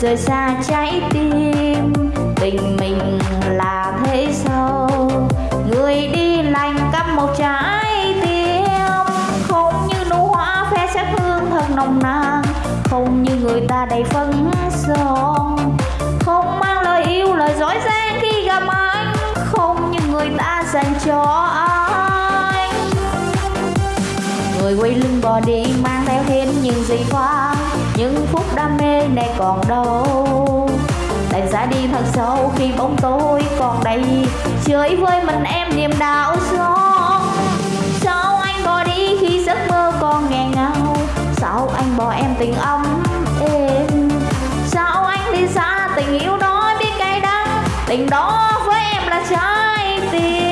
rời xa trái tim. Tình mình là thế sao người đi lành cắp một trái tim. Không như nụ hoa phe sắc hương thật nồng nàn, không như người ta đầy phấn son. Không mang lời yêu, lời dối gian khi gặp anh, không như người ta dành cho anh. Người quay lưng bỏ đi, mang theo hết những gì qua những phút đam mê này còn đâu. Đành ra đi thật sâu khi bóng tối còn đây chơi với mình em niềm đau xót. Sao anh bỏ đi khi giấc mơ còn nghẹn ngào? Sao anh bỏ em tình ấm êm? Sao anh đi xa tình yêu đó biết cay đắng? Tình đó với em là trái tim.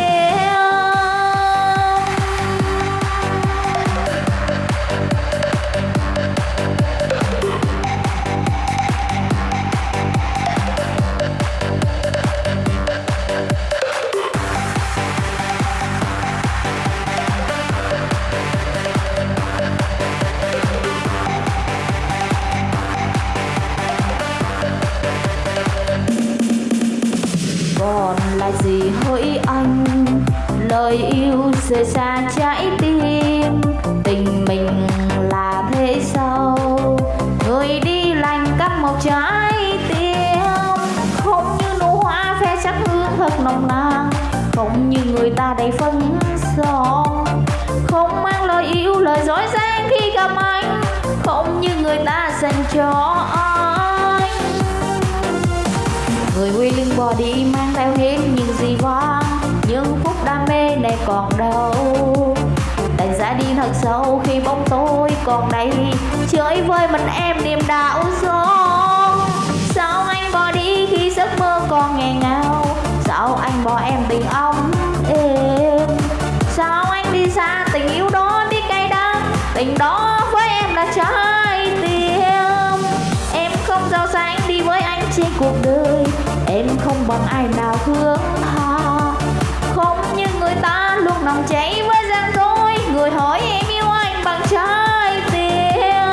Rời xa trái tim. Tình mình là thế sao người đi lành cắp một trái tim. Không như nụ hoa phe sắc hương thật nồng nàn, không như người ta đầy phấn son. Không mang lời yêu, lời dối gian khi gặp anh, không như người ta dành cho anh. Còn đâu. Đành ra đi thật sâu khi bóng tối còn đây chơi với mình em niềm đau xót. Sao anh bỏ đi khi giấc mơ còn ngày ngào? Sao anh bỏ em tình ông êm? Sao anh đi xa tình yêu đó biết cay đắng? Tình đó với em là trái tim. Em không giao sang đi với anh trên cuộc đời. Em không bằng ai nào hướng ta cháy với gian dối. Người hỏi em yêu anh bằng trái tim.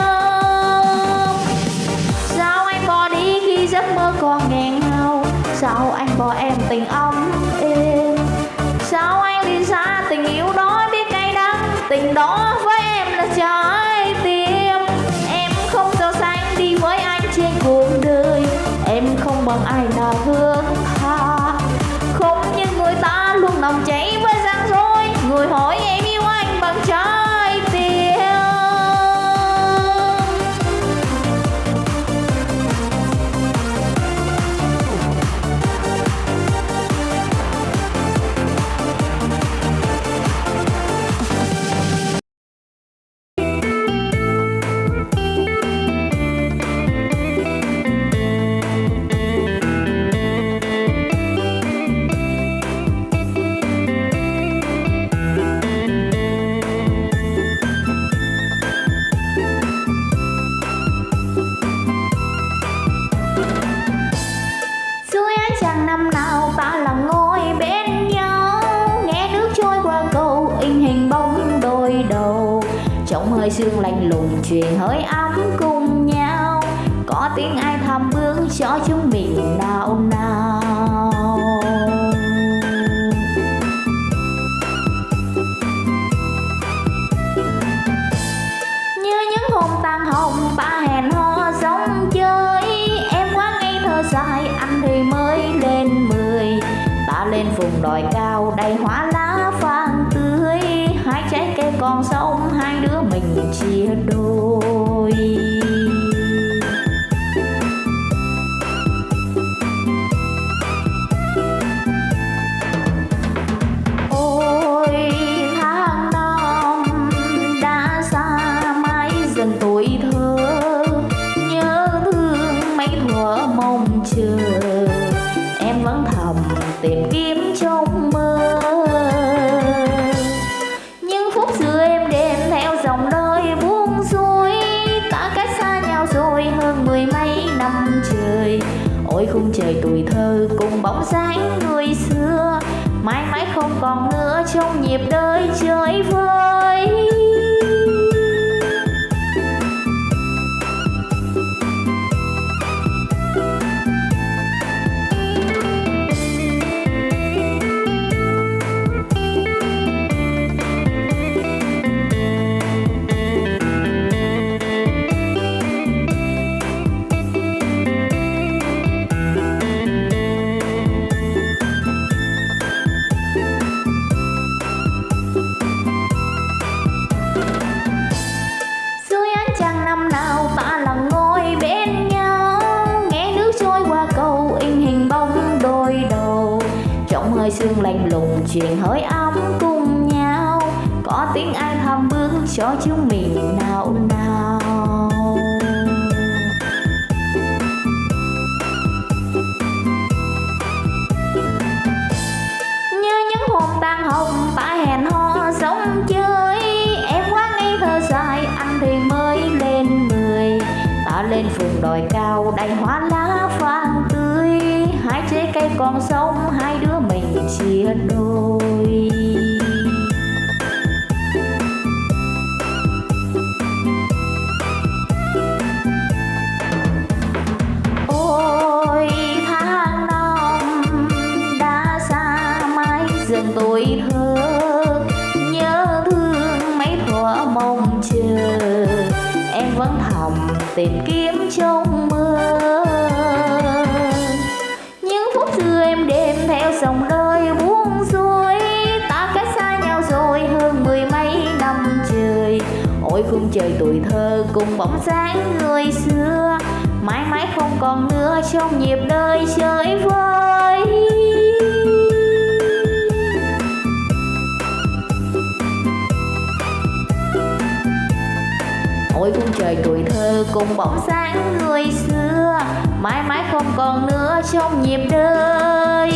Sao anh bỏ đi khi giấc mơ còn ngàn ngào? Sao anh bỏ em tình ông êm? Sao anh đi xa tình yêu đó biết cay đắng? Tình đó với em là trái tim. Em không giàu sang đi với anh trên cuộc đời. Em không bằng ai nào thương Trong hơi sương lạnh lùng truyền hơi ấm cùng nhau. Có tiếng ai thầm bước cho chúng mình nào nào. Như những hôm tan hồng, ba hẹn hò sống chơi. Em quá ngây thơ dài anh thì mới lên mười. Ta lên vùng đồi cao, đầy hoa lá vàng tươi. Hai trái cây còn sâu mình chia đôi nữa trong nhịp đời chơi vơi. Hơi sương lạnh lùng, chuyện hơi ấm cùng nhau. Có tiếng ai thầm bước cho chúng mình nào nào. Như những hôm tan hồng ta hẹn hò sống chơi. Em quá ngây thơ dài, anh thì mới lên mười. Ta lên phường đồi cao, đầy hoa lá vàng tươi. Hai trái cây còn sống, hai đứa chia đôi. Ôi, tháng năm đã xa mãi, dần tuổi thơ nhớ thương mấy thuở mong chờ, em vẫn thầm tìm kiếm trong mơ. Những phút trời tuổi thơ cùng bóng dáng người xưa. Mãi mãi không còn nữa trong nhịp đời chơi vơi. Ôi cung trời tuổi thơ cùng bóng dáng người xưa. Mãi mãi không còn nữa trong nhịp đời.